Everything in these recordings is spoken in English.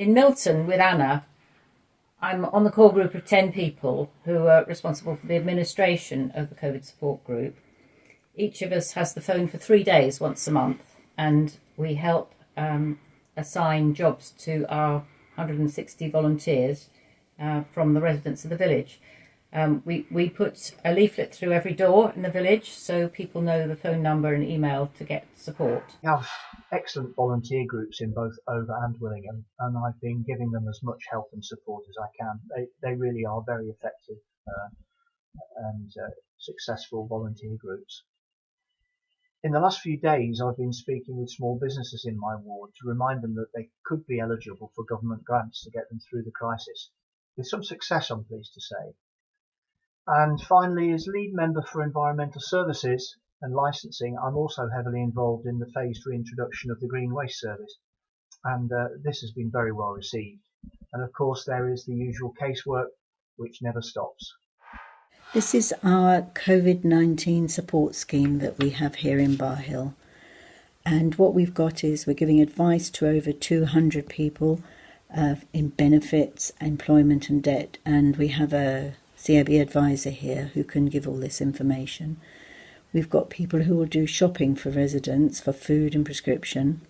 in Milton with Anna, I'm on the core group of 10 people who are responsible for the administration of the COVID support group. Each of us has the phone for three days once a month, and we help um, assign jobs to our 160 volunteers uh, from the residents of the village. Um, we, we put a leaflet through every door in the village so people know the phone number and email to get support. We have excellent volunteer groups in both Over and Willingham and I've been giving them as much help and support as I can. They, they really are very effective uh, and uh, successful volunteer groups. In the last few days I've been speaking with small businesses in my ward to remind them that they could be eligible for government grants to get them through the crisis. With some success I'm pleased to say. And finally, as lead member for environmental services and licensing, I'm also heavily involved in the phased reintroduction of the Green Waste Service. And uh, this has been very well received. And of course, there is the usual casework, which never stops. This is our COVID 19 support scheme that we have here in Bar Hill. And what we've got is we're giving advice to over 200 people uh, in benefits, employment, and debt. And we have a CIB advisor here who can give all this information. We've got people who will do shopping for residents for food and prescription,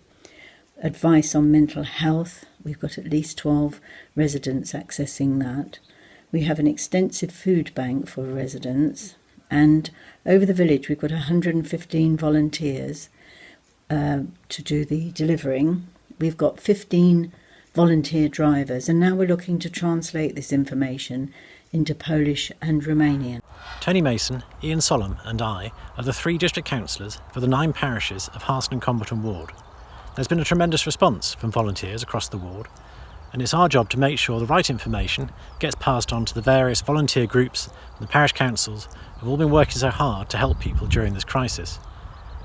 advice on mental health. We've got at least 12 residents accessing that. We have an extensive food bank for residents, and over the village we've got 115 volunteers uh, to do the delivering. We've got 15 volunteer drivers, and now we're looking to translate this information into Polish and Romanian. Tony Mason, Ian Sollom, and I are the three district councillors for the nine parishes of Harston and Comberton Ward. There's been a tremendous response from volunteers across the ward, and it's our job to make sure the right information gets passed on to the various volunteer groups and the parish councils who've all been working so hard to help people during this crisis.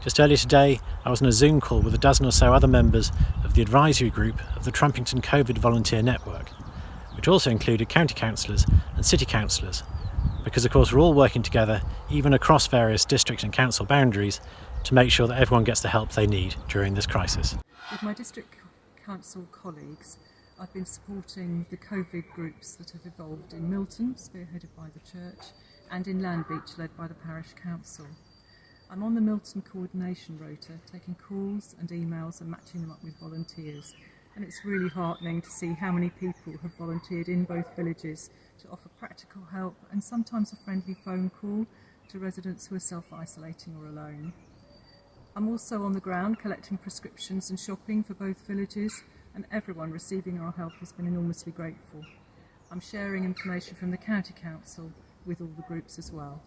Just earlier today, I was on a Zoom call with a dozen or so other members of the advisory group of the Trumpington COVID Volunteer Network which also included county councillors and city councillors, because of course we're all working together, even across various district and council boundaries, to make sure that everyone gets the help they need during this crisis. With my district council colleagues, I've been supporting the COVID groups that have evolved in Milton, spearheaded by the church, and in Landbeach, led by the parish council. I'm on the Milton coordination rota, taking calls and emails and matching them up with volunteers and it's really heartening to see how many people have volunteered in both villages to offer practical help and sometimes a friendly phone call to residents who are self-isolating or alone. I'm also on the ground collecting prescriptions and shopping for both villages and everyone receiving our help has been enormously grateful. I'm sharing information from the County Council with all the groups as well.